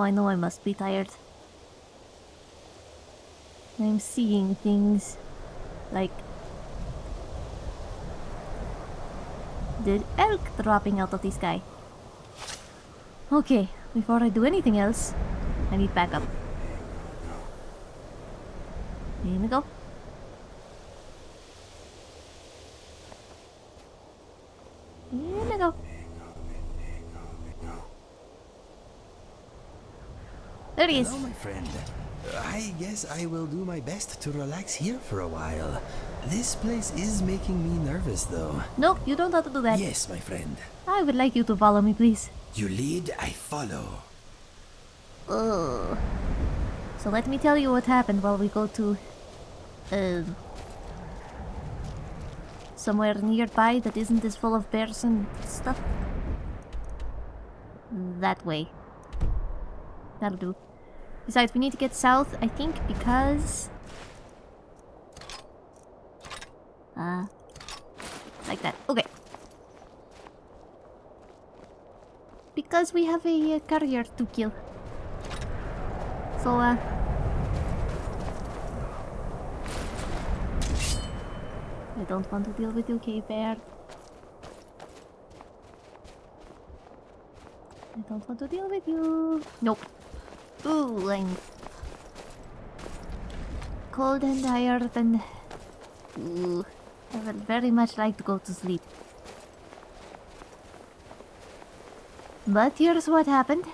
Now I know I must be tired. I'm seeing things like the elk dropping out of the sky. Okay, before I do anything else, I need backup. Here we go. Here we go. Is. Hello, my friend. I guess I will do my best to relax here for a while. This place is making me nervous, though. No, you don't have to do that. Yes, my friend. I would like you to follow me, please. You lead, I follow. Ugh. So let me tell you what happened while we go to... Uh, somewhere nearby that isn't as full of bears and stuff. That way. That'll do. Besides, we need to get south, I think, because... Uh... Like that. Okay. Because we have a carrier to kill. So, uh... I don't want to deal with you, K-Bear. I don't want to deal with you. Nope. Ooh, cold and tired and ooh, I would very much like to go to sleep. But here's what happened.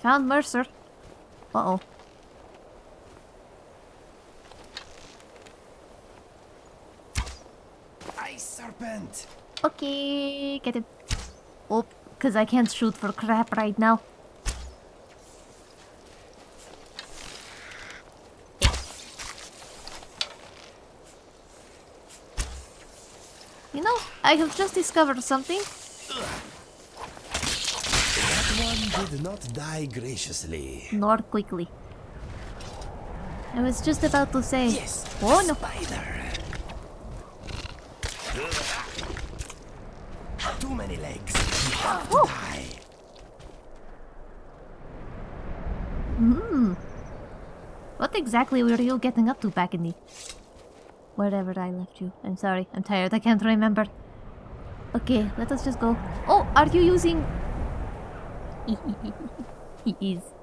Found Mercer. Uh-oh. Ice serpent! Okay, get him. Oh, because I can't shoot for crap right now. You know, I have just discovered something. That one did not die graciously. Nor quickly. I was just about to say... Yes! Oh no! Spider! Too many legs. You have to Oh. die. Hmm. What exactly were you getting up to back in the... Wherever I left you. I'm sorry, I'm tired, I can't remember. Okay, let us just go. Oh, are you using... he is.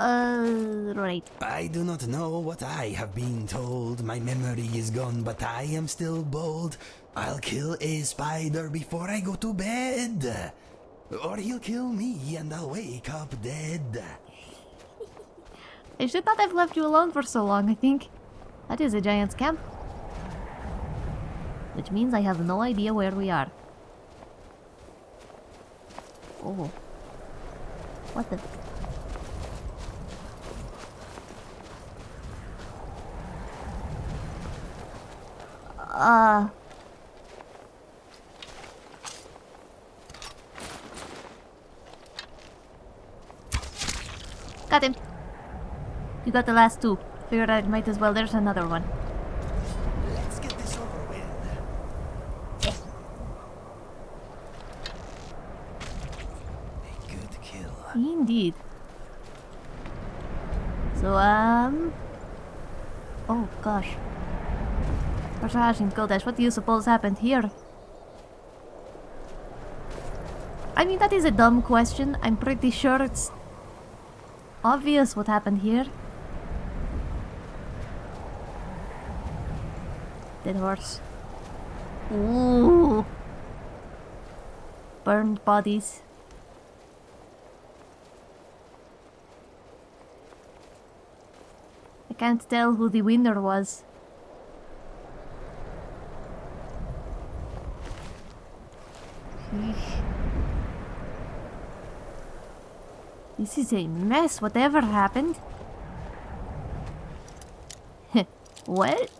Uh, right. I do not know what I have been told. My memory is gone, but I am still bold. I'll kill a spider before I go to bed. Or he'll kill me and I'll wake up dead. I should not have left you alone for so long, I think. That is a giant's camp. Which means I have no idea where we are. Oh. What the... Uh... Got him. You got the last two. Figured I might as well. There's another one. Let's get this over with. A good kill. Indeed. So, um... Oh, gosh. Kodesh, what do you suppose happened here? I mean, that is a dumb question. I'm pretty sure it's obvious what happened here. Dead horse. Ooh. Burned bodies. I can't tell who the winner was. This is a mess, whatever happened. what?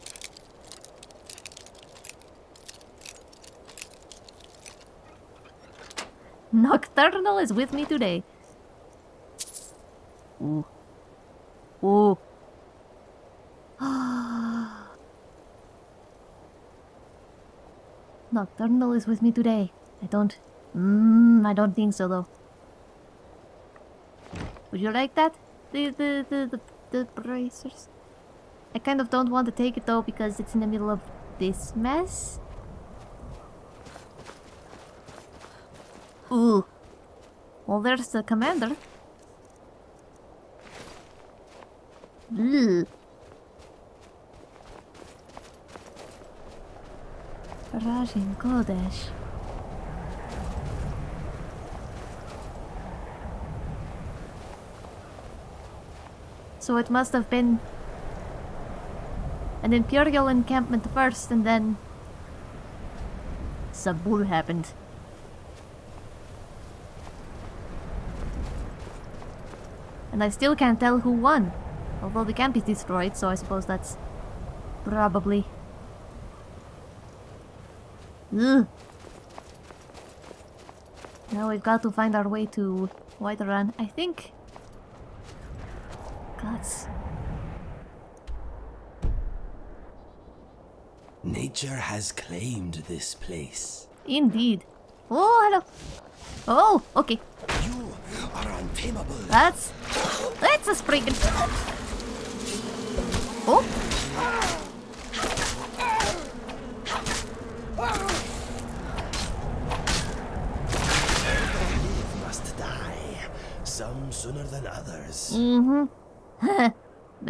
Nocturnal is with me today. Ooh. Ooh. Nocturnal is with me today. I don't... Mmm, I don't think so though. Would you like that? The, the, the, the, the bracers? I kind of don't want to take it though because it's in the middle of this mess. Ooh. Well, there's the commander. Ugh. Rajin Kodesh. So it must have been an Imperial encampment first and then Sabul happened. And I still can't tell who won. Although the camp is destroyed, so I suppose that's probably... Ugh. Now we've got to find our way to Whiterun. I think... Gods. Nature has claimed this place. Indeed. Oh, hello. Oh, okay. You are untamable. That's... That's a spriggan. Oh. Live must die. Some sooner than others. Mm-hmm.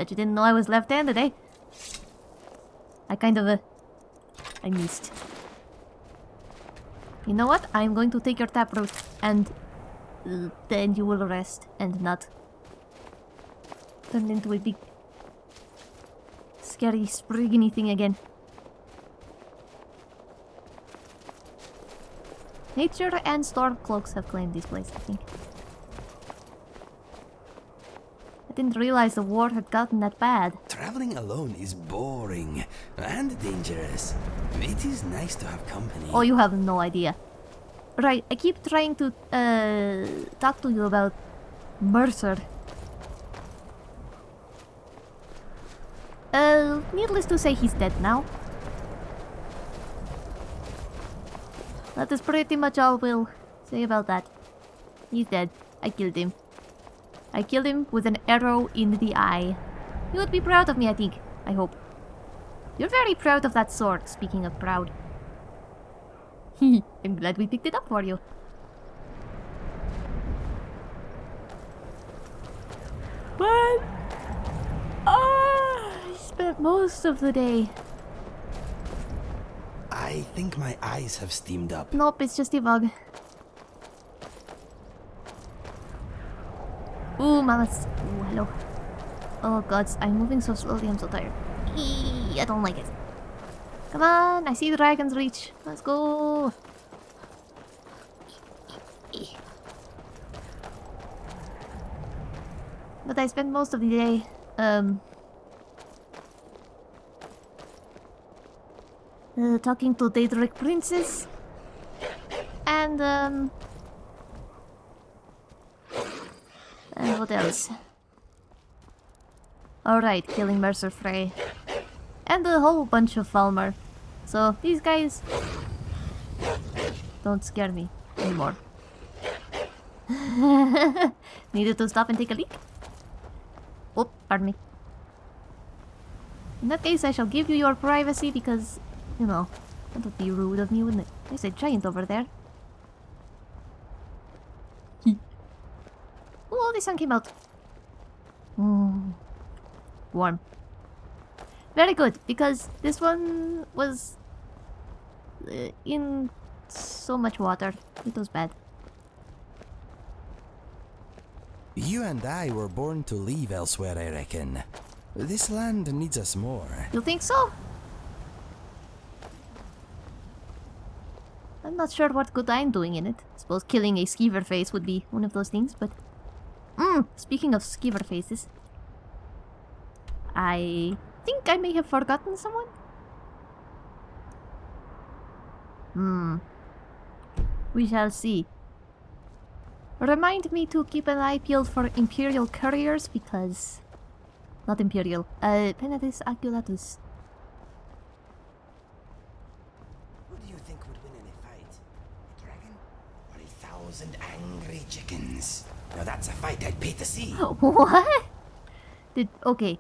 Bet you didn't know I was left-handed, eh? I kind of, uh... I missed. You know what? I'm going to take your taproot and... Uh, then you will rest and not... Turn into a big... Scary, spriggany thing again. Nature and Stormcloaks have claimed this place, I think. I didn't realize the war had gotten that bad. Traveling alone is boring and dangerous. It is nice to have company. Oh, you have no idea. Right, I keep trying to uh, talk to you about Mercer. Uh, needless to say, he's dead now. That is pretty much all we'll say about that. He's dead. I killed him. I killed him with an arrow in the eye. You would be proud of me, I think. I hope. You're very proud of that sword, speaking of proud. I'm glad we picked it up for you. But... Ah, I spent most of the day. I think my eyes have steamed up. Nope, it's just a bug. Mamas. Ooh, hello. Oh gods, I'm moving so slowly, I'm so tired. Eee, I don't like it. Come on, I see the Dragonsreach. Let's go. But I spent most of the day, um... Uh, talking to Daedric Princess. And, um... And what else? Alright, killing Mercer Frey. And a whole bunch of Falmer. So, these guys... Don't scare me anymore. Needed to stop and take a leak? Oh, pardon me. In that case, I shall give you your privacy because, you know, that would be rude of me, wouldn't it? There's a giant over there. Oh, the sun came out. Mm. Warm. Very good, because this one was uh, in so much water. It was bad. You and I were born to live elsewhere, I reckon. This land needs us more. You think so? I'm not sure what good I'm doing in it. I Suppose killing a skeever face would be one of those things, but... Mm, speaking of skeever faces... I think I may have forgotten someone? Hmm. We shall see. Remind me to keep an eye peeled for Imperial couriers because... Not Imperial. Uh, Penitus Oculatus. Who do you think would win in a fight? A dragon? Or a thousand angry chickens? Now that's a fight I'd pay to see. What? Did okay.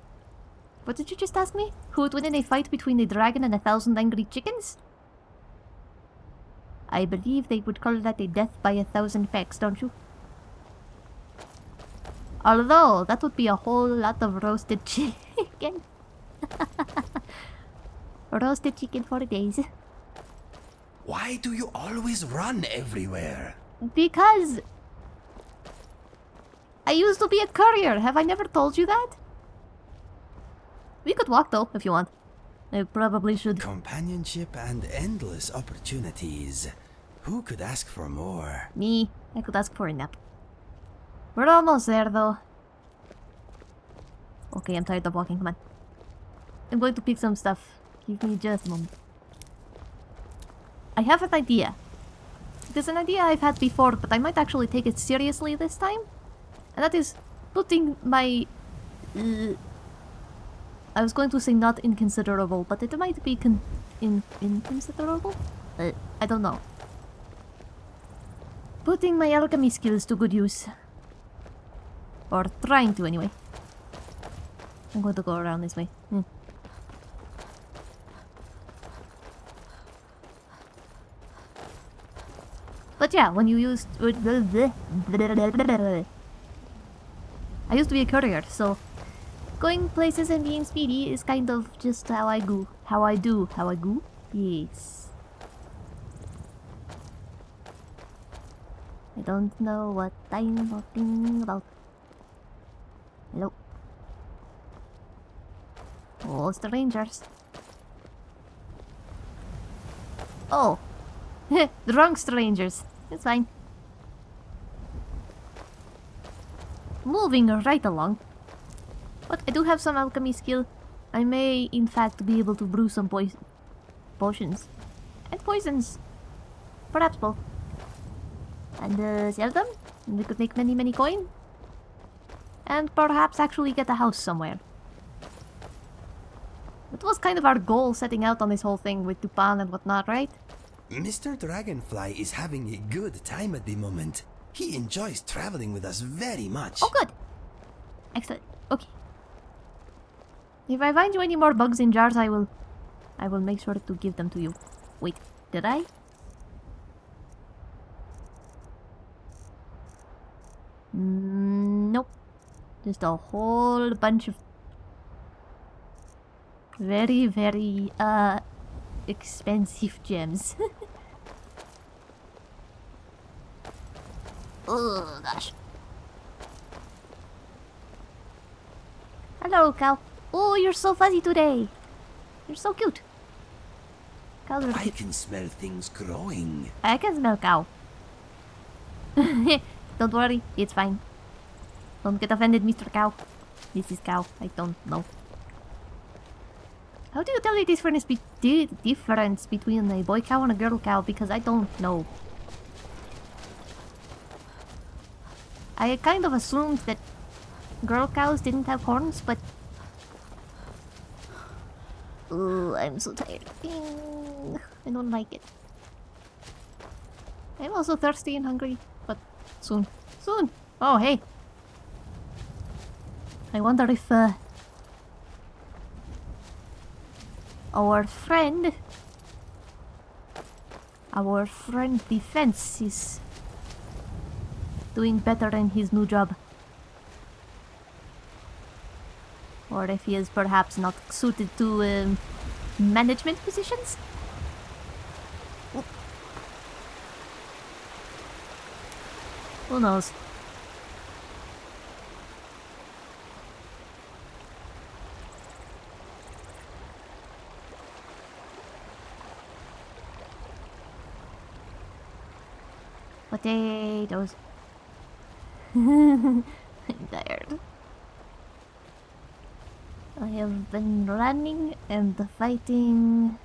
What did you just ask me? Who would win in a fight between a dragon and a thousand angry chickens? I believe they would call that a death by a thousand pecks, don't you? Although, that would be a whole lot of roasted chicken. roasted chicken for days. Why do you always run everywhere? Because... I used to be a courier. Have I never told you that? We could walk though, if you want. I probably should. Companionship and endless opportunities. Who could ask for more? Me. I could ask for a nap. We're almost there though. Okay, I'm tired of walking. Come on. I'm going to pick some stuff. Give me just a moment. I have an idea. It is an idea I've had before, but I might actually take it seriously this time. And that is putting my... Uh, I was going to say not inconsiderable, but it might be in inconsiderable? Uh, I don't know. Putting my alchemy skills to good use. Or trying to, anyway. I'm going to go around this way. Hmm. But yeah, when you used... I used to be a courier, so... Going places and being speedy is kind of just how I go. How I do. How I go? Yes. I don't know what I'm talking about. Hello. Oh, strangers. Oh. Drunk strangers. It's fine. Moving right along. But I do have some alchemy skill. I may, in fact, be able to brew some poison potions. And poisons. Perhaps both. And uh, sell them. And we could make many, many coin. And perhaps actually get a house somewhere. That was kind of our goal setting out on this whole thing with Dupan and whatnot, right? Mr. Dragonfly is having a good time at the moment. He enjoys traveling with us very much. Oh, good. Excellent. Okay. If I find you any more bugs in jars, I will... I will make sure to give them to you. Wait, did I? Mm, nope. Just a whole bunch of very, very, uh, expensive gems. oh, gosh. Hello, cow. Oh, you're so fuzzy today. You're so cute. Cows are I can smell things growing. I can smell cow. don't worry, it's fine. Don't get offended, Mr. Cow. Mrs. Cow, I don't know. How do you tell the difference, be the difference between a boy cow and a girl cow? Because I don't know. I kind of assumed that girl cows didn't have horns, but... Ooh, I'm so tired. I don't like it. I'm also thirsty and hungry, but soon. Soon! Oh, hey! I wonder if, uh, our friend our friend defense is doing better in his new job or if he is perhaps not suited to um, management positions. Who knows? Potatoes. I'm tired. I have been running and fighting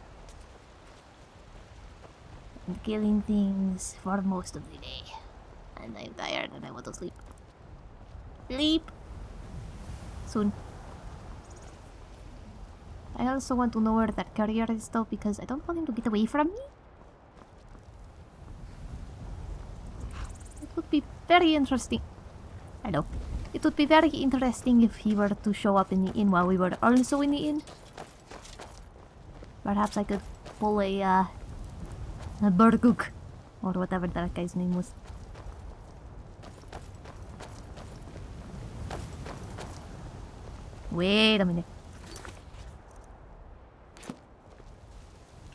and killing things for most of the day. And I'm tired and I want to sleep. Sleep! Soon. I also want to know where that carrier is though because I don't want him to get away from me. It would be very interesting. I know. It would be very interesting if he were to show up in the inn while we were also in the inn. Perhaps I could pull a, uh, a Burguk, or whatever that guy's name was. Wait a minute.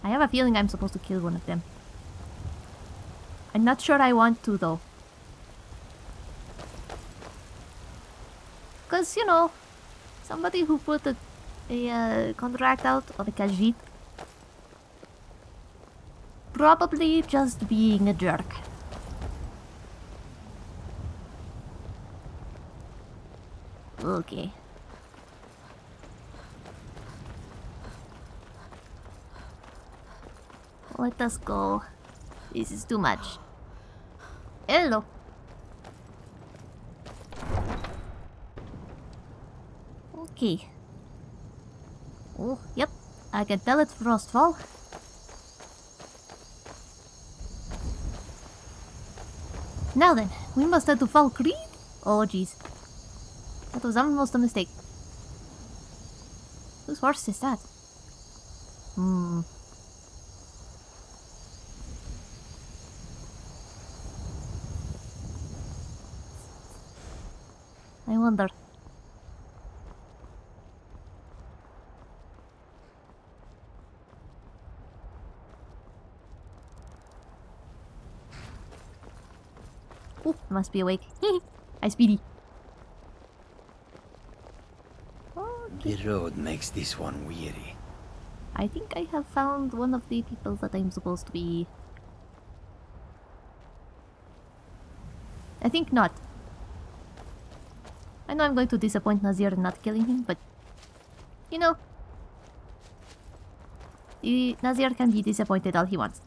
I have a feeling I'm supposed to kill one of them. I'm not sure I want to though. Because, you know, somebody who put a, a uh, contract out on a Khajiit probably just being a jerk. Okay. Let us go. This is too much. Hello. Okay. Oh, yep. I can tell it's Frostfall. Now then, we must head to Falkreath? Oh jeez. That was almost a mistake. Whose horse is that? Hmm. I wonder. Oh, must be awake. Hi, Speedy. Okay. The road makes this one weary. I think I have found one of the people that I'm supposed to be. I think not. I know I'm going to disappoint Nazir in not killing him, but you know, Nazir can be disappointed all he wants.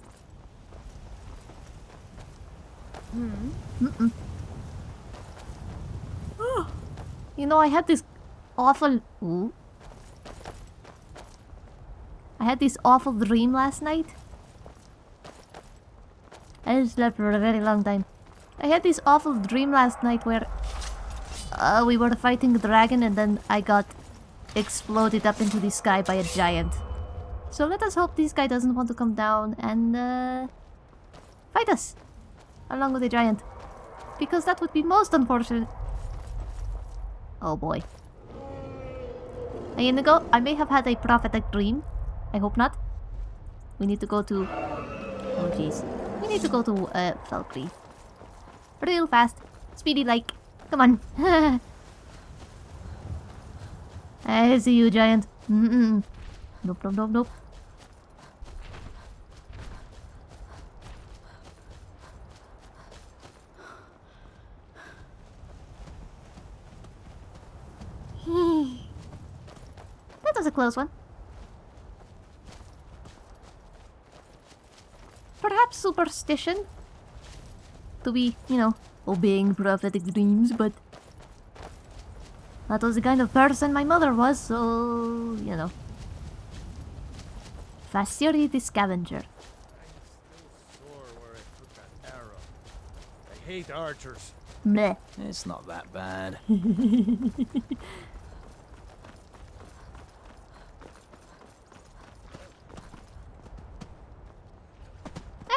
Mm-mm. you know, I had this awful. Ooh. I had this awful dream last night. I slept for a very long time. I had this awful dream last night where uh, we were fighting a dragon and then I got exploded up into the sky by a giant. So let us hope this guy doesn't want to come down and uh, fight us along with the giant. Because that would be most unfortunate. Oh boy. Hey Inigo, I may have had a prophetic dream. I hope not. We need to go to... Oh jeez. We need to go to uh, Falkreath. Real fast. Speedy like. Come on. I see you, giant. Mm -mm. Nope, nope, nope, nope. That close one. Perhaps superstition? To be, you know, obeying prophetic dreams, but... That was the kind of person my mother was, so... you know. Fasiri the Scavenger. I put that arrow. I hate archers. Meh. It's not that bad.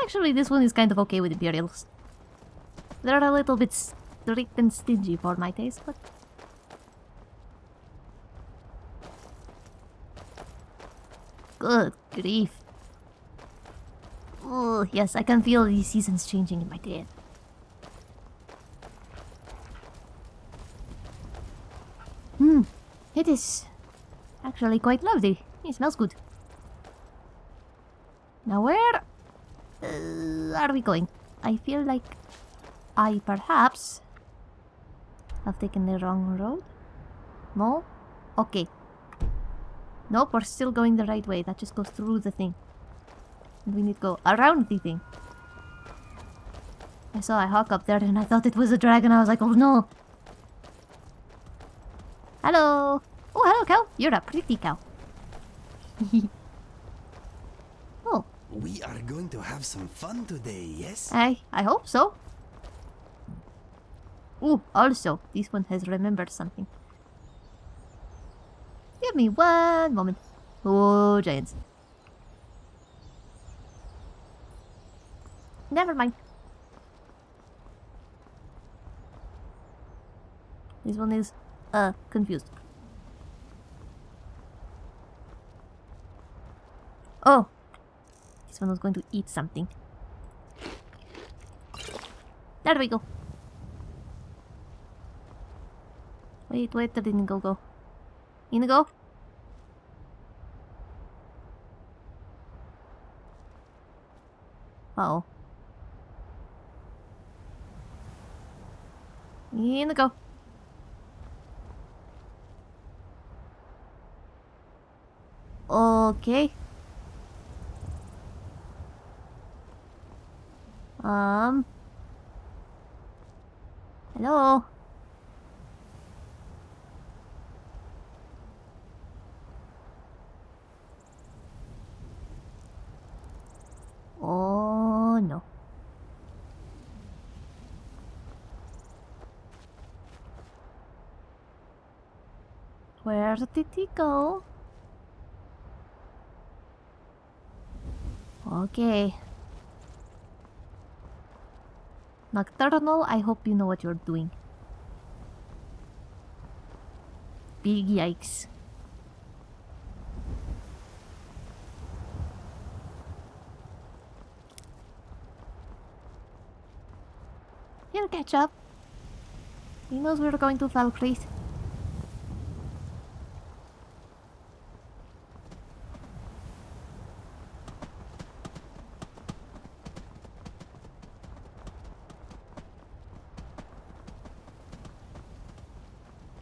Actually, this one is kind of okay with Imperials. They're a little bit strict and stingy for my taste, but... Good grief. Oh, yes, I can feel the seasons changing in my head. Hmm, it is actually quite lovely. It smells good. Now where uh, are we going? I feel like I perhaps have taken the wrong road. No? Okay. Nope, we're still going the right way. That just goes through the thing. We need to go around the thing. I saw a hawk up there and I thought it was a dragon. I was like, oh no. Hello. Oh, hello, cow. You're a pretty cow. oh, We are going to have some fun today, yes? I I hope so. Ooh, also, this one has remembered something. Give me one moment. Oh, giants. Never mind. This one is, uh, confused. Oh! Was going to eat something. There we go. Wait, wait, didn't go go. Inigo? Uh oh. Inigo. Okay. Um. Hello. Oh no. Where did he go? Okay. Nocturnal, I hope you know what you're doing. Big yikes. He'll catch up. He knows we're going to Falkreath.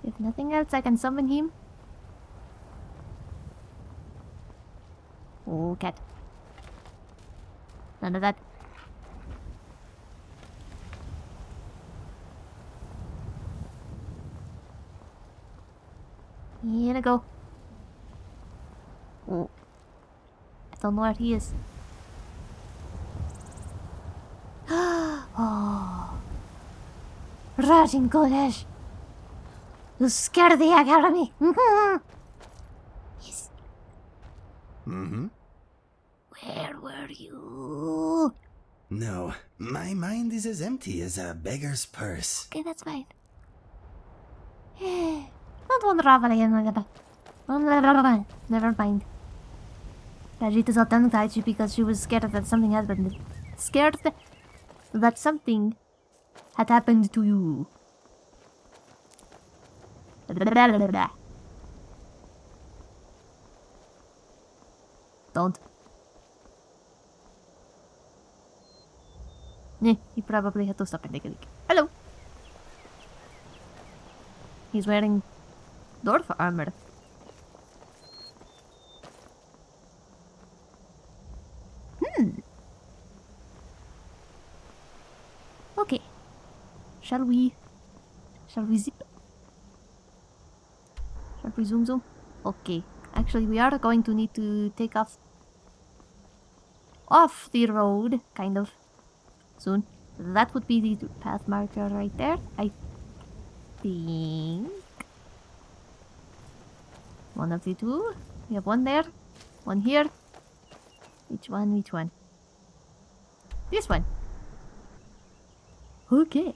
If nothing else, I can summon him. Oh, cat. None of that. Here we go. Oh. I don't know where he is. oh. Rajin Kodesh! You scared the heck out of me! yes. Mm-hmm. Where were you? No, my mind is as empty as a beggar's purse. Okay, that's fine. Don't unravel again. Never mind. Is all tongue-tied because she was scared that something had happened. Scared that something had happened to you. Don't. He probably had to stop and take a leak. Hello. He's wearing dwarf armor. Hmm. Okay. Shall we? Shall we zip? We zoom zoom? Okay. Actually, we are going to need to take off off the road, kind of, soon. That would be the path marker right there, I think. One of the two. We have one there, one here. Which one, which one? This one. Okay.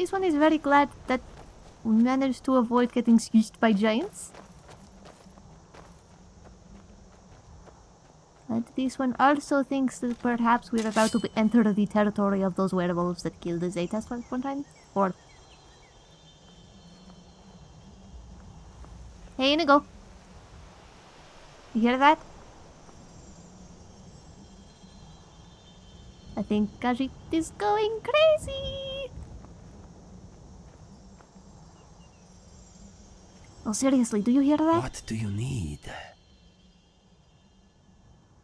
This one is very glad that we managed to avoid getting squished by giants. And this one also thinks that perhaps we're about to enter the territory of those werewolves that killed the Zetas one time. Or... Hey, Inigo! You hear that? I think Khajiit is going crazy! Oh, seriously, do you hear that? What do you need?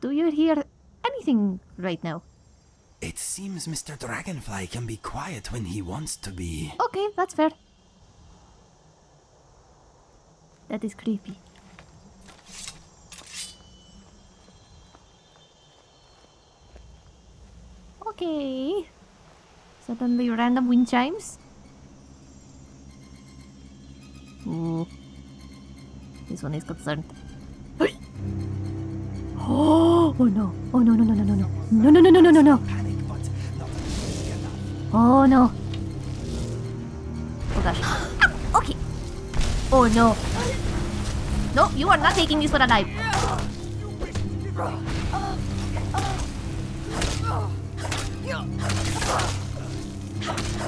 Do you hear anything right now? It seems Mr. Dragonfly can be quiet when he wants to be. Okay, that's fair. That is creepy. Okay. Suddenly random wind chimes. Ooh. This one is concerned. Oh, oh no. Oh no no no no no no. No no no no no no no. Oh no. Oh gosh. Ah, okay. Oh no. No, you are not taking this for a life.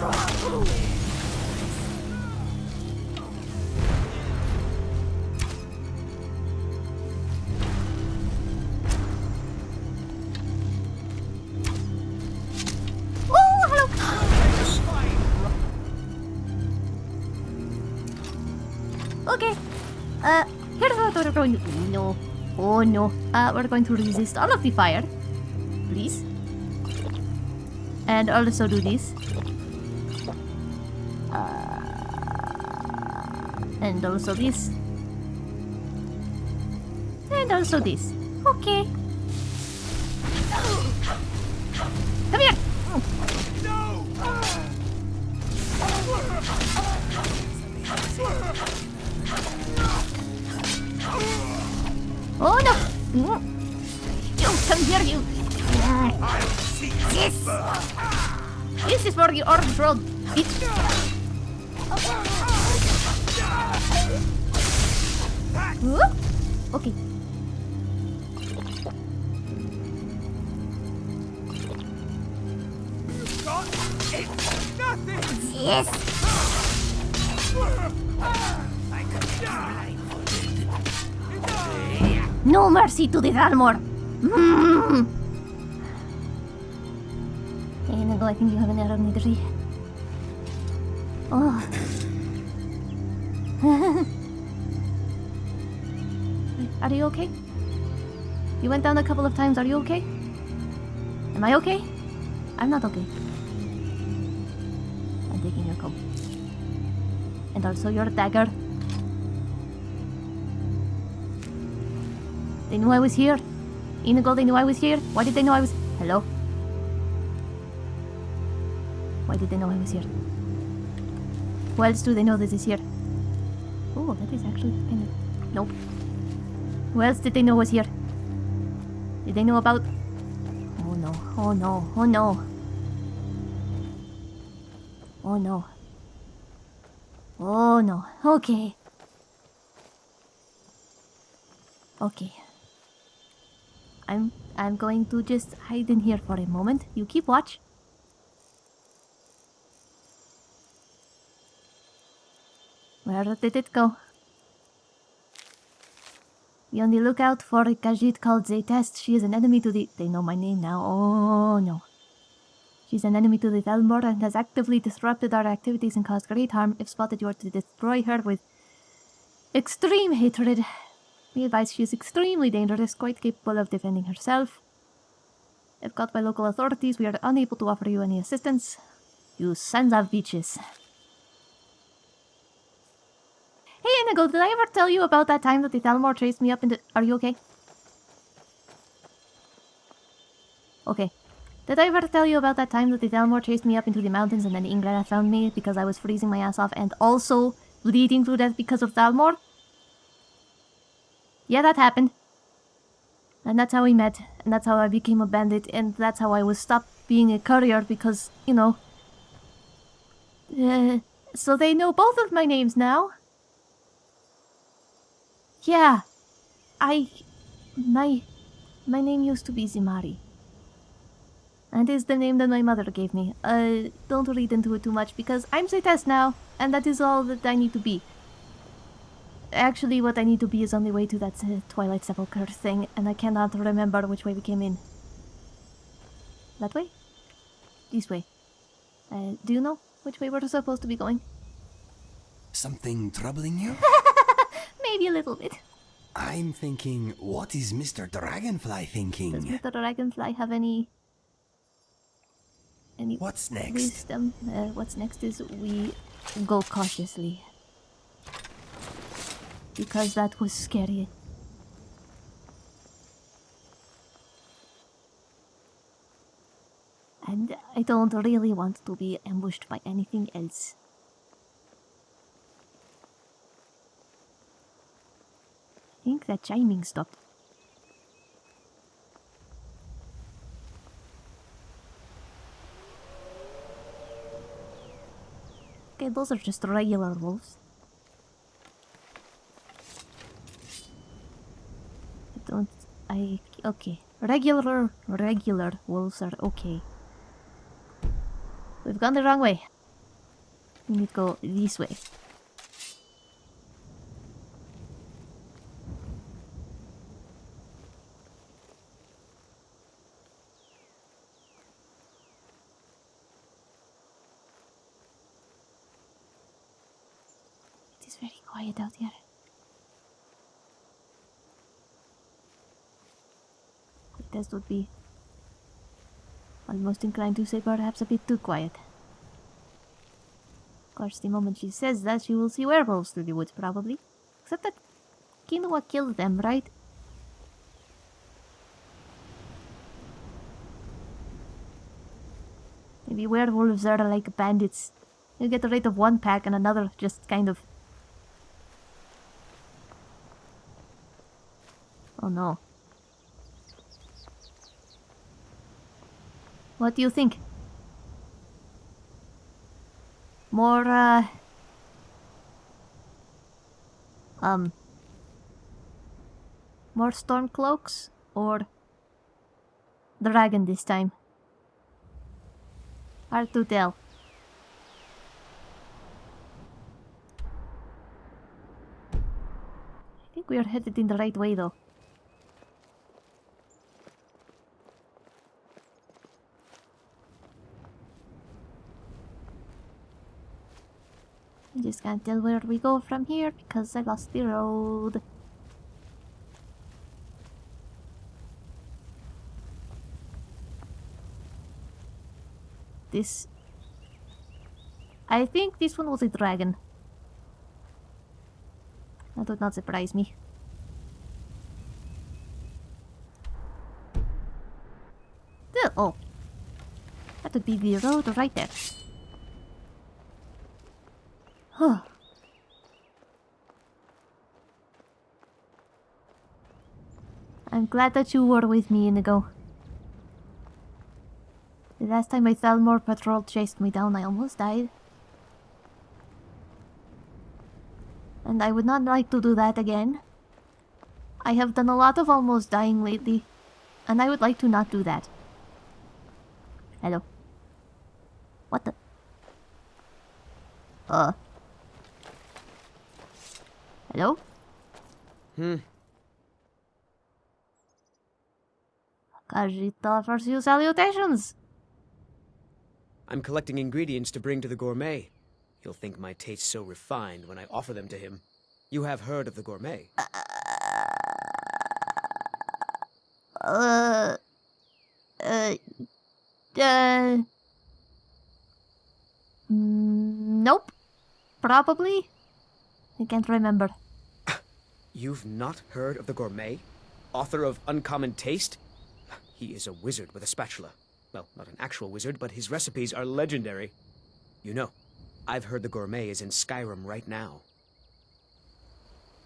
Oh, Oh no. Uh, we're going to resist all of the fire. Please. And also do this. Uh, and also this. And also this. Okay. Thalmor! Mm. Hey, Inigo, I think you have an error in the tree. Oh. Are you okay? You went down a couple of times. Are you okay? Am I okay? I'm not okay. I'm taking your comb. And also your dagger. They knew I was here. Inigo, they knew I was here. Why did they know I was... Hello? Why did they know I was here? Who else do they know this is here? Oh, that is actually kind of... Nope. Who else did they know was here? Did they know about... Oh no, oh no, oh no. Oh no. Oh no, okay. Okay. I'm I'm going to just hide in here for a moment. You keep watch. Where did it go? Be on the lookout for a Khajiit called Zaytest. She is an enemy to the... They know my name now. Oh, no. She's an enemy to the Thalmor and has actively disrupted our activities and caused great harm. If spotted, you are to destroy her with extreme hatred. Be advised she is extremely dangerous, quite capable of defending herself. If caught by local authorities, we are unable to offer you any assistance. You sons of bitches. Hey Inigo, did I ever tell you about that time that the Thalmor chased me up into... Are you okay? Okay. Did I ever tell you about that time that the Thalmor chased me up into the mountains and then Ingrid found me because I was freezing my ass off and also bleeding to death because of Thalmor? Yeah, that happened. And that's how we met, and that's how I became a bandit, and that's how I was stopped being a courier because, you know... Uh, so they know both of my names now? Yeah. I... My... My name used to be Zimari. And is the name that my mother gave me. Uh, don't read into it too much because I'm Zaytest now, and that is all that I need to be. Actually, what I need to be is on the way to that uh, Twilight Sepulchre thing, and I cannot remember which way we came in. That way? this way. Uh, do you know which way we're supposed to be going? Something troubling you? Maybe a little bit. I'm thinking, what is Mr. Dragonfly thinking? Does? Mr. Dragonfly have any... Any What's next? wisdom? Uh, what's next is we go cautiously. Because that was scary. And I don't really want to be ambushed by anything else. I think that chiming stopped. Okay, those are just regular wolves. I don't. I. Okay. Regular, regular wolves are okay. We've gone the wrong way. We need to go this way. It is very quiet out here. This would be almost inclined to say perhaps a bit too quiet. Of course, the moment she says that, she will see werewolves through the woods, probably. Except that Kinoa killed them, right? Maybe werewolves are like bandits. You get rid of one pack and another just kind of... Oh no. What do you think? More, uh... Um... More Stormcloaks? Or... Dragon this time? Hard to tell. I think we are headed in the right way though. I just can't tell where we go from here because I lost the road. This... I think this one was a dragon. That would not surprise me. Oh. That would be the road right there. Huh. I'm glad that you were with me, Inigo. The last time a Thalmor patrol chased me down, I almost died. And I would not like to do that again. I have done a lot of almost dying lately, and I would like to not do that. Hello. What the? Uh. Hello? Hmm. Kajita offers you salutations. I'm collecting ingredients to bring to the gourmet. He'll think my tastes so refined when I offer them to him. You have heard of the gourmet? Uh. Uh. Uh. Nope. Probably. I can't remember. You've not heard of the gourmet? Author of Uncommon Taste? He is a wizard with a spatula. Well, not an actual wizard, but his recipes are legendary. You know, I've heard the gourmet is in Skyrim right now.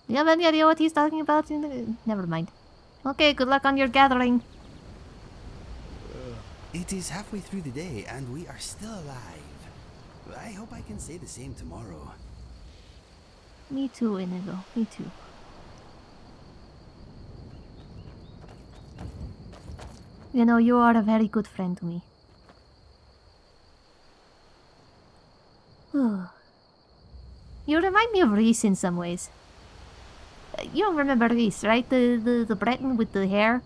Do you have any idea what he's talking about? Never mind. Okay, good luck on your gathering. Uh, it is halfway through the day and we are still alive. I hope I can say the same tomorrow. Me too, Inigo. Me too. You know, you are a very good friend to me. you remind me of Reese in some ways. You don't remember Reese, right? The, the the Breton with the hair?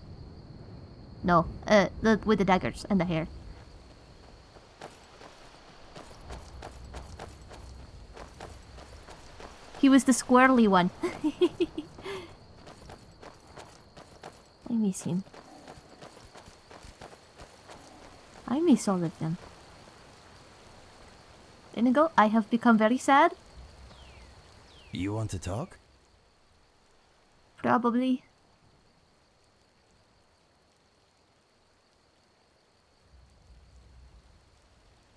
No, uh, the with the daggers and the hair. He was the squirrely one. I miss him. I miss all of them. Inigo, I have become very sad. You want to talk? Probably.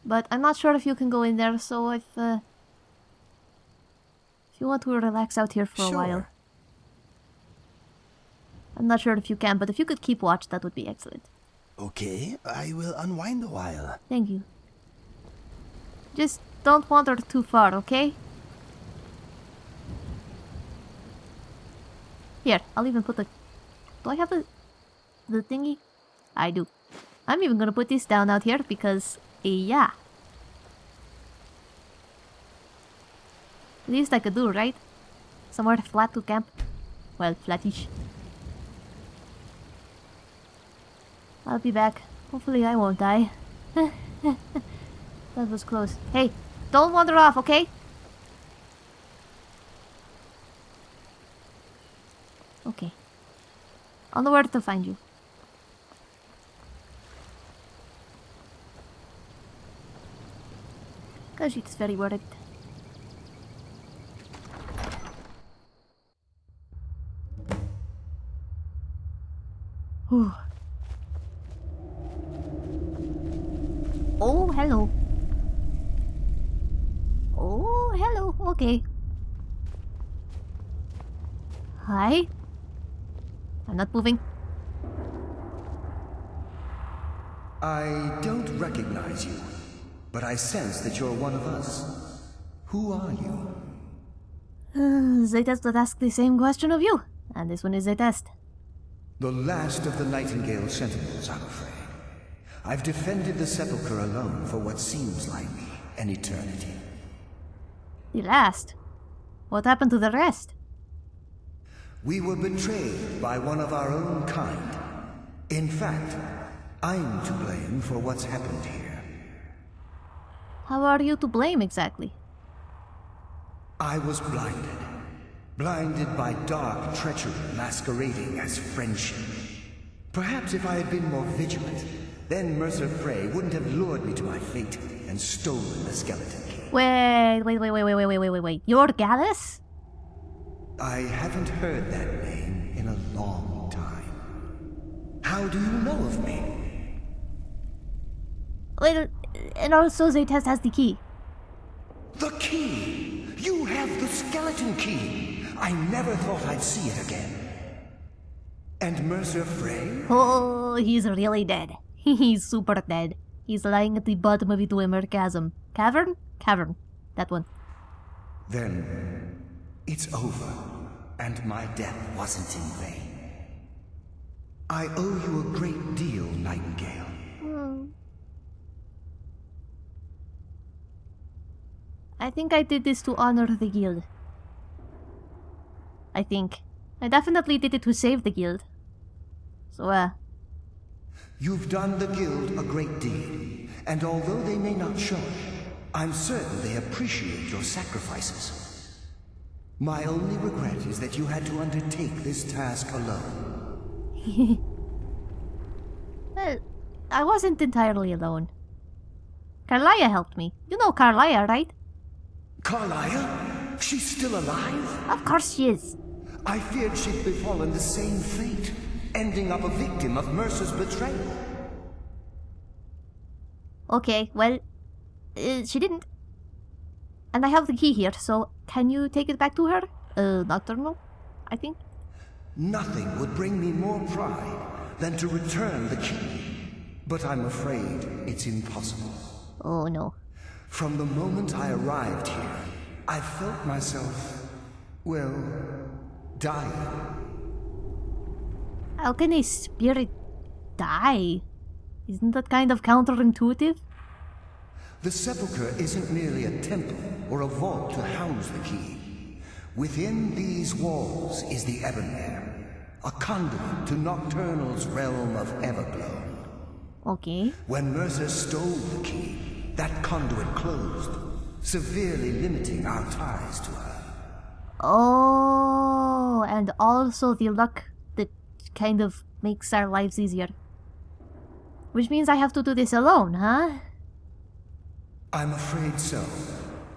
But I'm not sure if you can go in there, so if, uh, if you want to relax out here for a while. Sure. I'm not sure if you can, but if you could keep watch, that would be excellent. Okay, I will unwind a while. Thank you. Just don't wander too far, okay? Here, I'll even put the... Do I have the... the thingy? I do. I'm even gonna put this down out here because... Yeah. Least I could do, right? Somewhere flat to camp. Well, flattish. I'll be back. Hopefully I won't die. that was close. Hey, don't wander off, okay? Okay. I'll know where to find you. Cause she's very worried. Whew. Oh, hello. Oh, hello. Okay. Hi. I'm not moving. I don't recognize you, but I sense that you're one of us. Who are you? Uh, would ask the same question of you. And this one is Zaytest. The last of the Nightingale Sentinels, I'm afraid. I've defended the Sepulchre alone for what seems like an eternity. The last. What happened to the rest? We were betrayed by one of our own kind. In fact, I'm to blame for what's happened here. How are you to blame exactly? I was blinded. Blinded by dark treachery masquerading as friendship. Perhaps if I had been more vigilant, then Mercer Frey wouldn't have lured me to my fate and stolen the skeleton key. Wait, wait, wait, wait, wait, wait, wait, wait, wait, wait. You're Gallus? I haven't heard that name in a long time. How do you know of me? Wait, and also Zaytest has the key. The key! You have the skeleton key! I never thought I'd see it again. And Mercer Frey? Oh, he's really dead. He's super dead. He's lying at the bottom of the Dwemer chasm. Cavern? Cavern. That one. Then it's over, and my death wasn't in vain. I owe you a great deal, Nightingale. Hmm. I think I did this to honor the guild. I think. I definitely did it to save the guild. So, uh, You've done the Guild a great deed, and although they may not show it, I'm certain they appreciate your sacrifices. My only regret is that you had to undertake this task alone. well, I wasn't entirely alone. Karliah helped me. You know Karliah, right? Karliah? She's still alive? Of course she is. I feared she'd befallen the same fate, ending up a victim of Mercer's betrayal. Okay, well, uh, she didn't. And I have the key here, so can you take it back to her? Uh, Nocturnal, I think. Nothing would bring me more pride than to return the key. But I'm afraid it's impossible. Oh no. From the moment I arrived here, I felt myself, well, dying. How can a spirit die? Isn't that kind of counterintuitive? The sepulchre isn't merely a temple or a vault to house the key. Within these walls is the Ebonmere, a conduit to Nocturnal's realm of Evergloam. Okay. When Mercer stole the key, that conduit closed, severely limiting our ties to her. Oh, and also the luck that kind of makes our lives easier. Which means I have to do this alone, huh? I'm afraid so.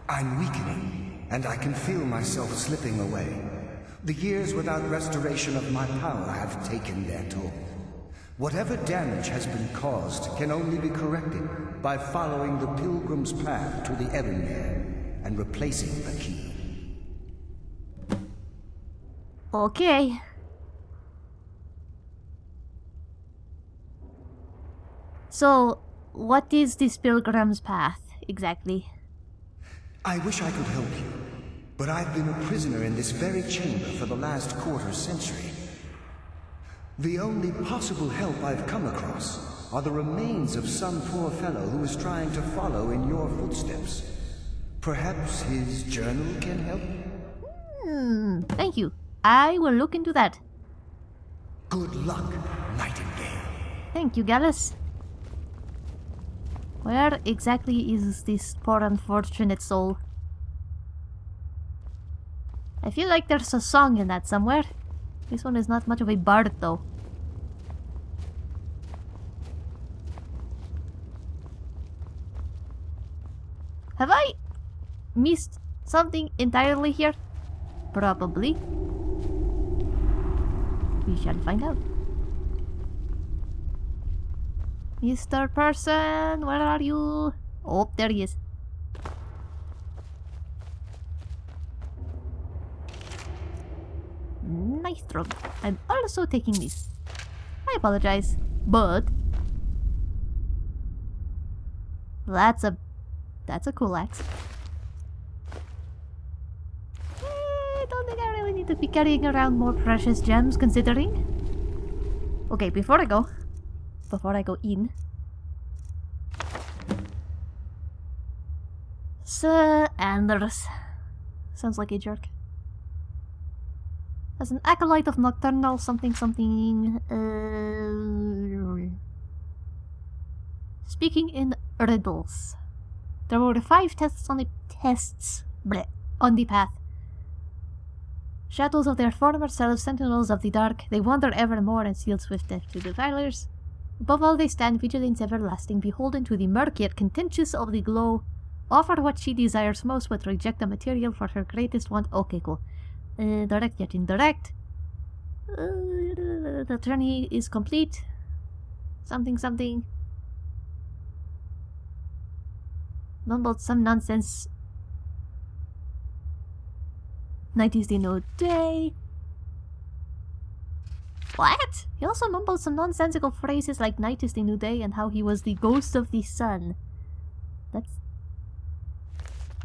I'm weakening, and I can feel myself slipping away. The years without restoration of my power have taken their toll. Whatever damage has been caused can only be corrected by following the pilgrim's path to the Ebonmere and replacing the key. Okay. So, what is this pilgrim's path exactly? I wish I could help you, but I've been a prisoner in this very chamber for the last quarter century. The only possible help I've come across are the remains of some poor fellow who is trying to follow in your footsteps. Perhaps his journal can help? Hmm, thank you. I will look into that. Good luck, Nightingale. Thank you, Gallus. Where exactly is this poor unfortunate soul? I feel like there's a song in that somewhere. This one is not much of a bard, though. Have I missed something entirely here? Probably. We shall find out. Mr. Person, where are you? Oh, there he is. Nice. I'm also taking this. I apologize, but that's a that's a cool axe. I don't think I really need to be carrying around more precious gems, considering. Okay, before I go, before I go in. Sir Anders. Sounds like a jerk. As an acolyte of nocturnal something something. Uh, speaking in riddles. There were five tests on the tests bleh, on the path. Shadows of their former selves, sentinels of the dark, they wander evermore and seal swift death to defilers. Above all they stand vigilance everlasting, beholden to the murk yet contentious of the glow. Offer what she desires most, but reject the material for her greatest want. Cool. Uh, direct yet indirect. Uh, the journey is complete. Something, something. Mumbled some nonsense. Night is the new day. What? He also mumbled some nonsensical phrases like night is the new day and how he was the ghost of the sun. That's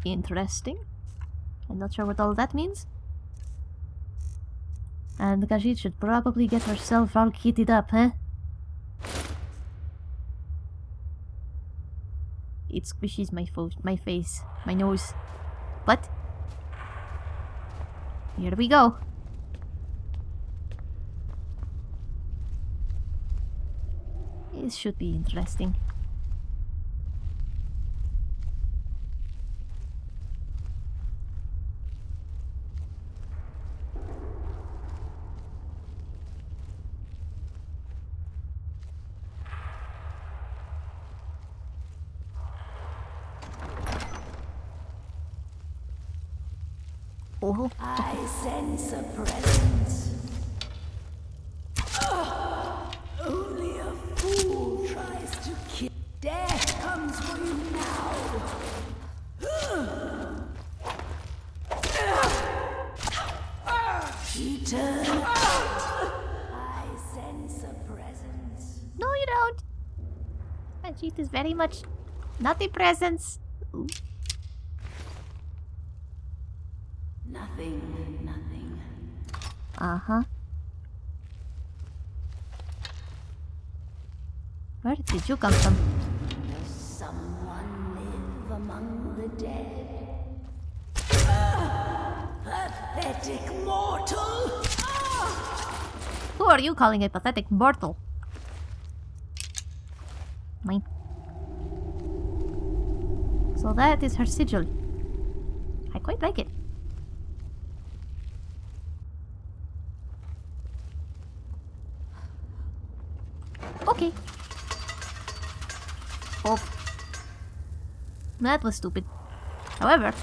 interesting. I'm not sure what all that means. And Khajiit should probably get herself all kitted up, huh? It squishes my, my face, my nose. But, here we go. This should be interesting. Oh, I sense a presence. Ah, only a fool tries to kill. Death comes for you now. Eternal. I sense a presence. no you don't! Khajiit is very much not a presence. Ooh. Nothing, nothing. Uh-huh. Where did you come from? Does someone live among the dead? Ah, pathetic mortal! Ah! Who are you calling a pathetic mortal? Mine. So that is her sigil. I quite like it. Okay. Off. That was stupid. However,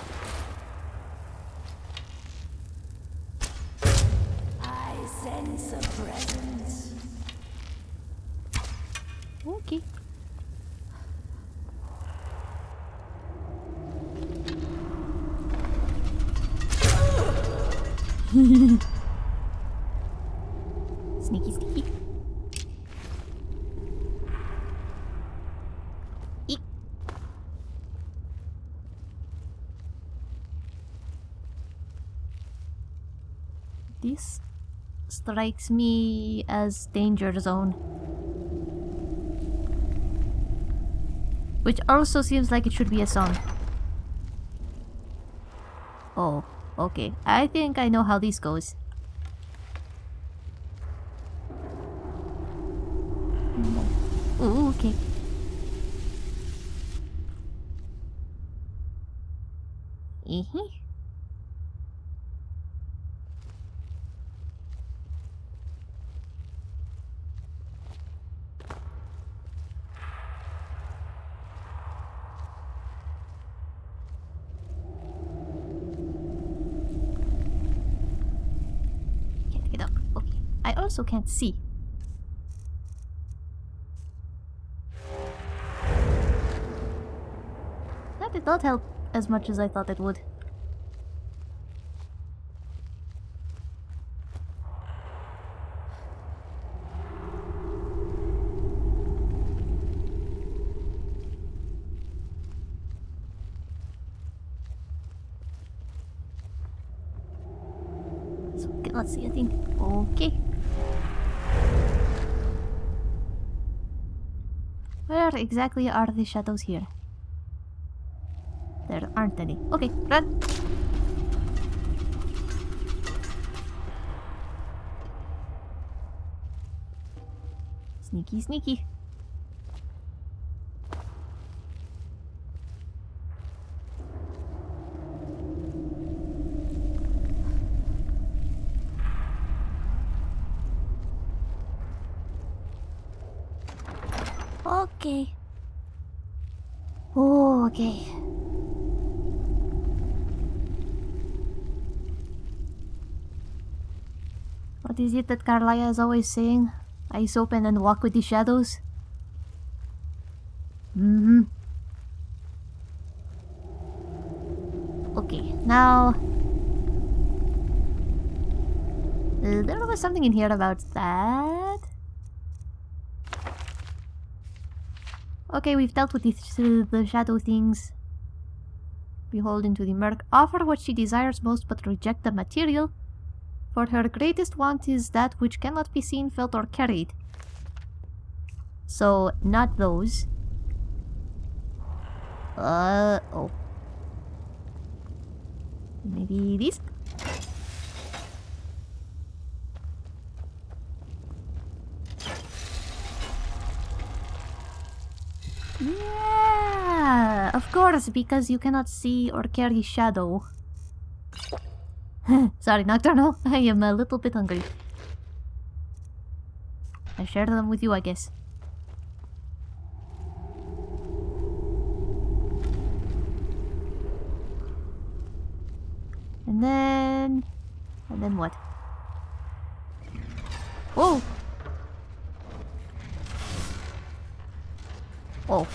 strikes me as danger zone. Which also seems like it should be a song. Oh, okay. I think I know how this goes. Ooh, okay. Eh-heh. Can't get up. Okay. I also can't see. That did not help as much as I thought it would. So, okay, let's see, I think. Okay. Where exactly are the shadows here? There aren't any. Okay, run! Sneaky, sneaky. Okay. Oh, okay. What is it that Karliah is always saying? Eyes open and walk with the shadows? Mm-hmm. Okay, now... There was something in here about that. Okay, we've dealt with the, the shadow things. Behold into the murk. Offer what she desires most but reject the material. For her greatest want is that which cannot be seen, felt, or carried. So, not those. Uh, oh. Maybe these? Yeah, of course, because you cannot see or carry shadow. Sorry, Nocturnal. I am a little bit hungry. I share them with you, I guess. And then... And then what? Oh! Oh.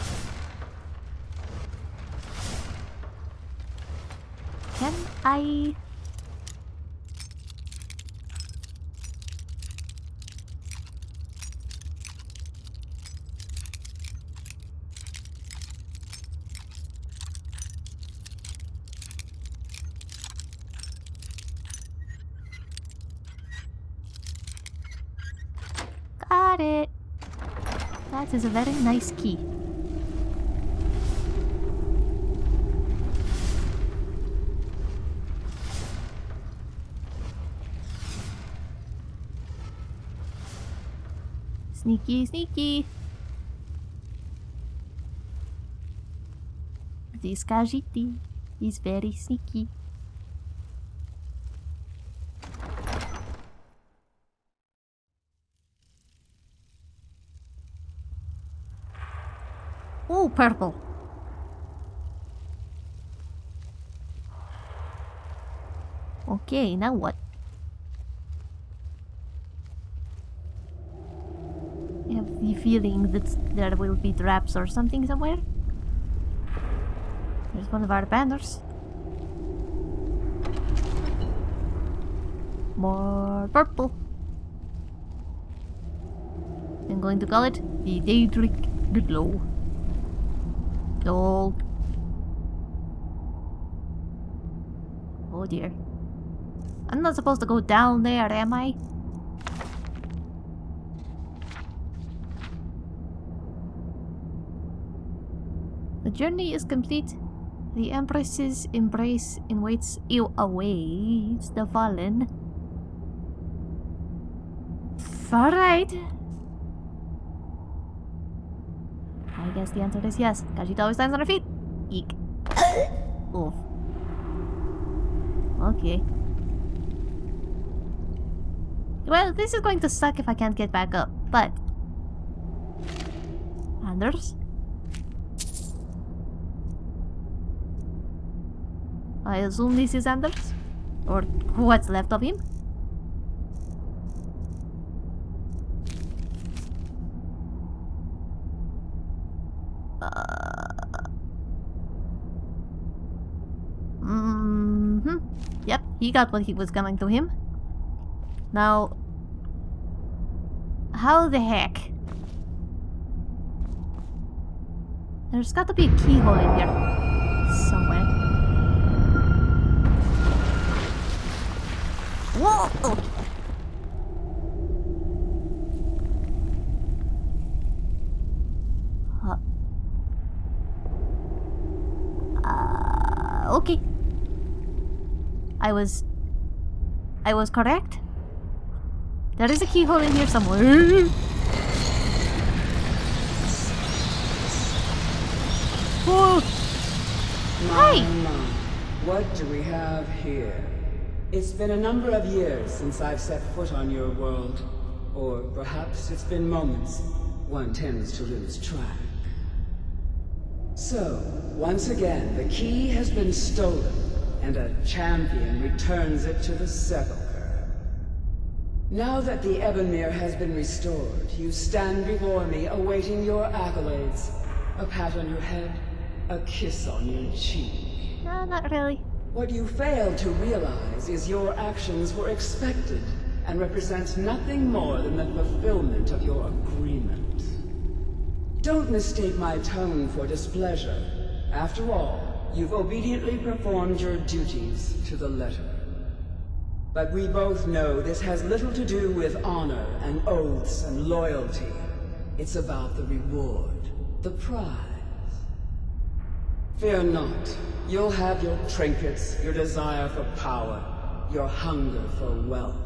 Can I... Got it. That is a very nice key. Sneaky, sneaky. This Khajiit is very sneaky. Purple. Okay, now what? I have the feeling that there will be traps or something somewhere. There's one of our banners. More purple. I'm going to call it the Daedric Glow. Lol. Oh dear. I'm not supposed to go down there, am I? The journey is complete. The Empress's embrace awaits you awaits the fallen. Alright. I guess the answer is yes, she always stands on her feet. Eek. Oof. Okay. Well, this is going to suck if I can't get back up, but... Anders? I assume this is Anders? Or what's left of him? Mm-hmm. Yep, he got what he was coming to him. Now, how the heck? There's got to be a keyhole in here somewhere. Whoa! Okay. Huh. Uh, okay. I was... I was correct? There is a keyhole in here somewhere. Whoa! Hi! My, my. What do we have here? It's been a number of years since I've set foot on your world. Or perhaps it's been moments. One tends to lose track. So, once again, the key has been stolen, and a champion returns it to the sepulchre. Now that the Ebonmere has been restored, you stand before me awaiting your accolades. A pat on your head, a kiss on your cheek. No, not really. What you fail to realize is your actions were expected and represent nothing more than the fulfillment of your agreement. Don't mistake my tone for displeasure. After all, you've obediently performed your duties to the letter. But we both know this has little to do with honor and oaths and loyalty. It's about the reward, the prize. Fear not. You'll have your trinkets, your desire for power, your hunger for wealth.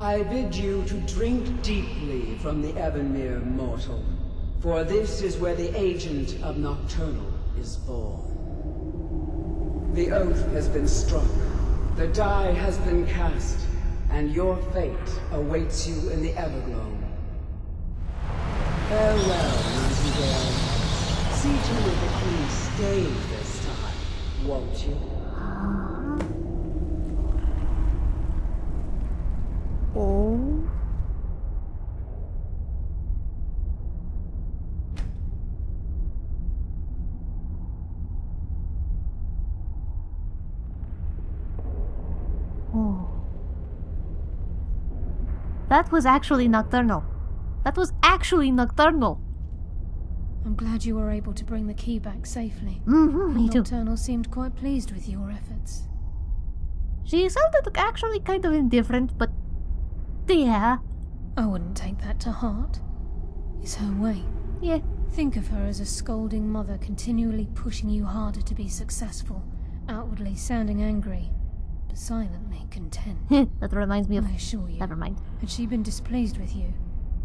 I bid you to drink deeply from the Ebonmere mortal, for this is where the agent of Nocturnal is born. The oath has been struck, the die has been cast, and your fate awaits you in the Evergloam. Farewell, Nightingale. See to it that queen stays this time, won't you? Oh. That was actually nocturnal. That was actually nocturnal. I'm glad you were able to bring the key back safely. Mm-hmm, me too. Nocturnal seemed quite pleased with your efforts. She sounded actually kind of indifferent, but yeah, I wouldn't take that to heart. It's her way. yeah. Think of her as a scolding mother continually pushing you harder to be successful, outwardly sounding angry, silently content. that reminds me of. I assure you, Never mind. had she been displeased with you,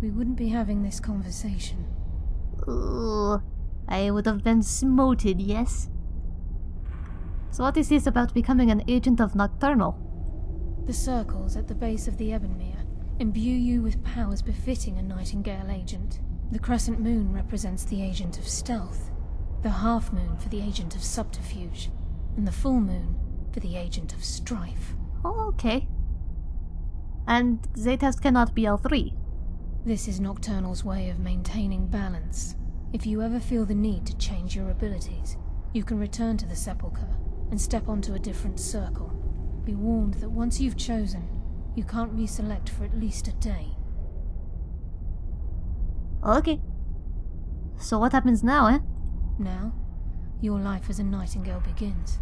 we wouldn't be having this conversation. Ooh, I would have been smoted, yes. So what is this about becoming an agent of Nocturnal? The circles at the base of the Ebonmere imbue you with powers befitting a Nightingale agent. The crescent moon represents the agent of stealth, The half moon for the agent of subterfuge, and the full moon for the agent of strife. Oh, okay. And Zaytest cannot be all three. This is Nocturnal's way of maintaining balance. If you ever feel the need to change your abilities, you can return to the Sepulchre and step onto a different circle. Be warned that once you've chosen, you can't reselect for at least a day. Okay. So what happens now, eh? Now, your life as a nightingale begins.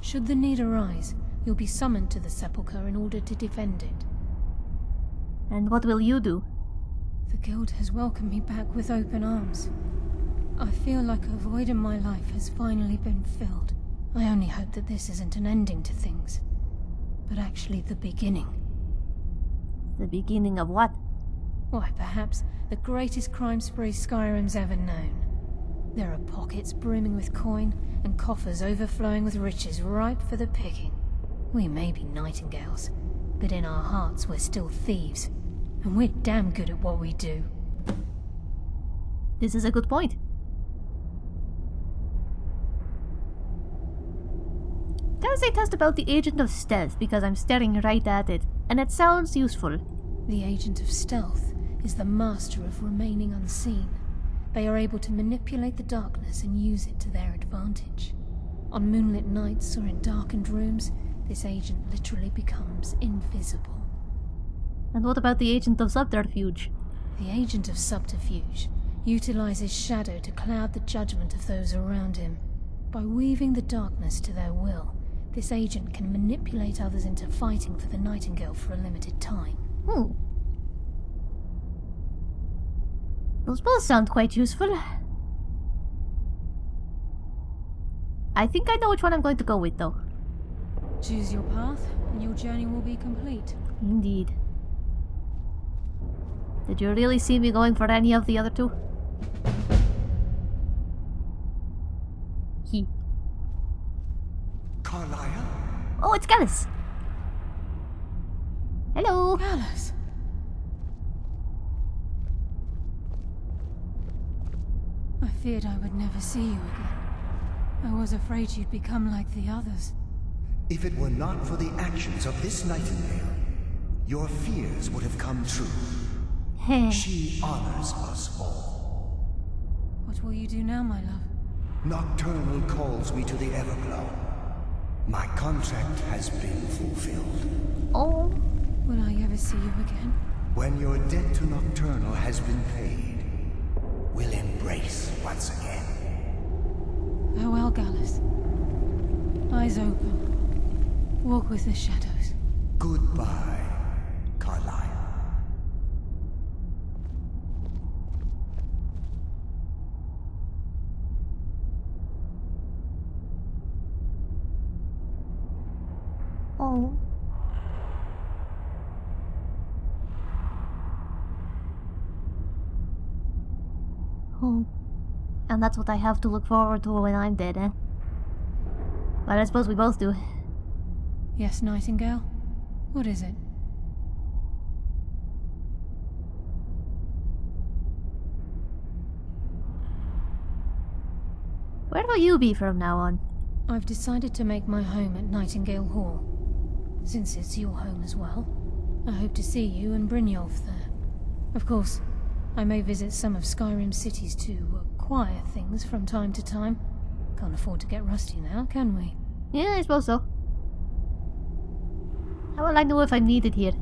Should the need arise, you'll be summoned to the Sepulchre in order to defend it. And what will you do? The Guild has welcomed me back with open arms. I feel like a void in my life has finally been filled. I only hope that this isn't an ending to things, but actually the beginning. The beginning of what? Why, perhaps the greatest crime spree Skyrim's ever known. There are pockets brimming with coin and coffers overflowing with riches ripe for the picking. We may be nightingales, but in our hearts we're still thieves, and we're damn good at what we do. This is a good point. I say test about the agent of stealth because I'm staring right at it, and it sounds useful. The agent of stealth is the master of remaining unseen. They are able to manipulate the darkness and use it to their advantage. On moonlit nights or in darkened rooms, this agent literally becomes invisible. And what about the agent of subterfuge? The agent of subterfuge utilizes shadow to cloud the judgment of those around him. By weaving the darkness to their will, this agent can manipulate others into fighting for the Nightingale for a limited time. Hmm. Those both sound quite useful. I think I know which one I'm going to go with, though. Choose your path, and your journey will be complete. Indeed. Did you really see me going for any of the other two? He. Karliah? Oh, it's Gallus! Hello! Alice! I feared I would never see you again. I was afraid you'd become like the others. If it were not for the actions of this nightingale, your fears would have come true. She honors us all. What will you do now, my love? Nocturnal calls me to the Evergloam. My contract has been fulfilled. Oh, Will I ever see you again? When your debt to Nocturnal has been paid, we'll embrace once again. Farewell, Gallus. Eyes open. Walk with the shadows. Goodbye, Carlisle. oh. Oh. And that's what I have to look forward to when I'm dead, eh? But I suppose we both do. Yes, Nightingale? What is it? Where will you be from now on? I've decided to make my home at Nightingale Hall. Since it's your home as well, I hope to see you and Brynjolf there. Of course, I may visit some of Skyrim cities to acquire things from time to time. Can't afford to get rusty now, can we? Yeah, I suppose so. How will I know if I'm needed here?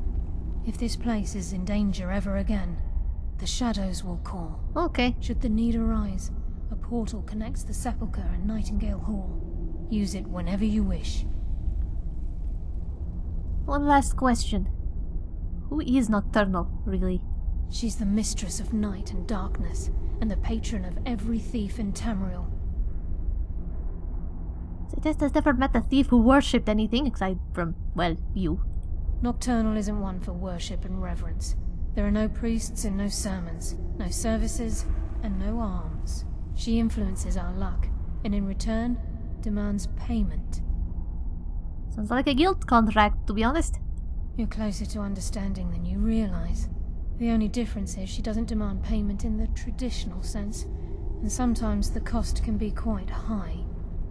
If this place is in danger ever again, the shadows will call. Okay. Should the need arise, a portal connects the Sepulchre and Nightingale Hall. Use it whenever you wish. One last question. Who is Nocturnal, really? She's the mistress of night and darkness, and the patron of every thief in Tamriel. Zaytest has never met a thief who worshipped anything aside from, well, you. Nocturnal isn't one for worship and reverence. There are no priests and no sermons, no services, and no alms. She influences our luck, and in return, demands payment. Sounds like a guild contract, to be honest. You're closer to understanding than you realize. The only difference is she doesn't demand payment in the traditional sense. And sometimes the cost can be quite high,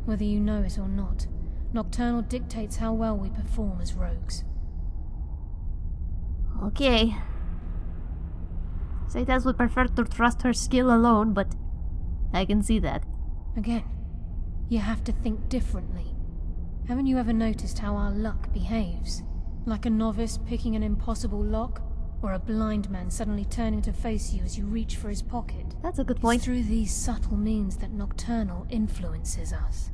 whether you know it or not. Nocturnal dictates how well we perform as rogues. Okay. Zaytas would prefer to trust her skill alone, but I can see that. Again, you have to think differently. Haven't you ever noticed how our luck behaves? Like a novice picking an impossible lock, or a blind man suddenly turning to face you as you reach for his pocket. That's a good It's point. through these subtle means that Nocturnal influences us.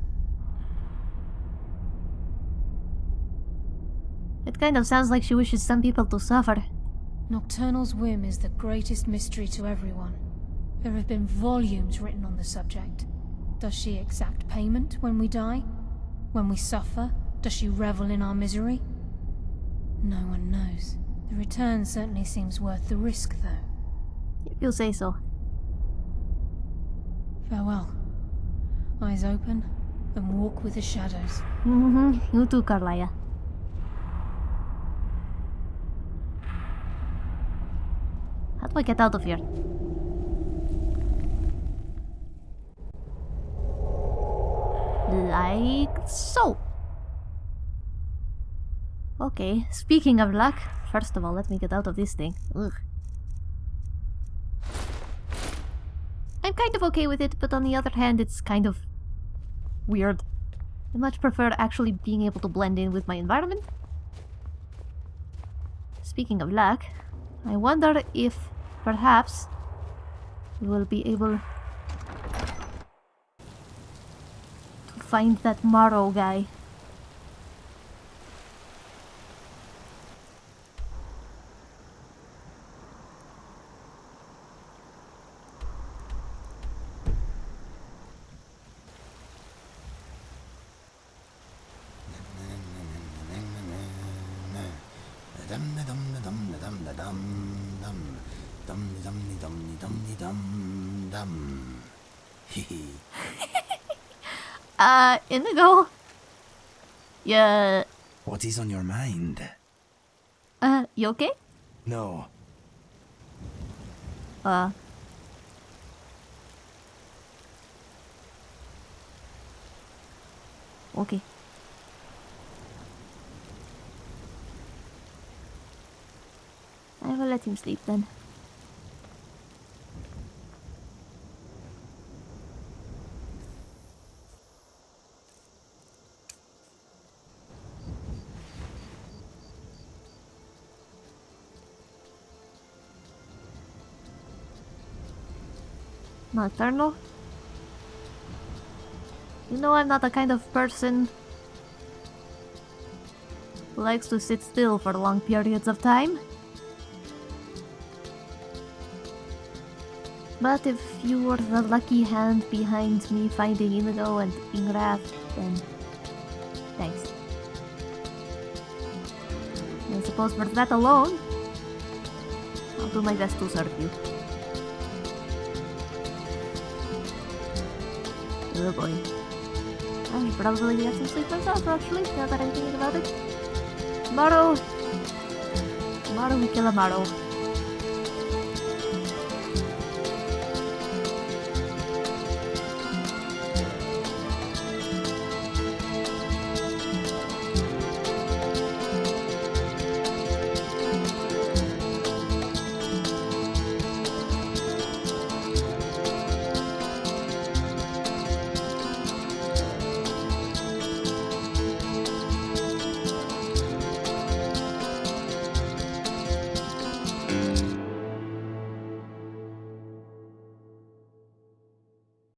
It kind of sounds like she wishes some people to suffer. Nocturnal's whim is the greatest mystery to everyone. There have been volumes written on the subject. Does she exact payment when we die? When we suffer, does she revel in our misery? No one knows. The return certainly seems worth the risk, though. If you'll say so. Farewell. Eyes open, and walk with the shadows. Mm-hmm. You too, Karliah. How do I get out of here? Like so. Okay, speaking of luck, first of all, let me get out of this thing. Ugh. I'm kind of okay with it, but on the other hand, it's kind of weird. I much prefer actually being able to blend in with my environment. Speaking of luck, I wonder if perhaps we will be able to find that Morrow guy. Hehe. Uh, Inigo? Yeah, What is on your mind? uh, you okay? No. Uh. Okay. I will let him sleep then. Nocturnal? You know I'm not the kind of person who likes to sit still for long periods of time. But if you were the lucky hand behind me finding Inigo and Ingrath, then thanks. I suppose for that alone, I'll do my best to serve you. Boy. I should probably get some sleep myself, actually, now that I'm thinking about it. Tomorrow... Tomorrow we kill a Morrow.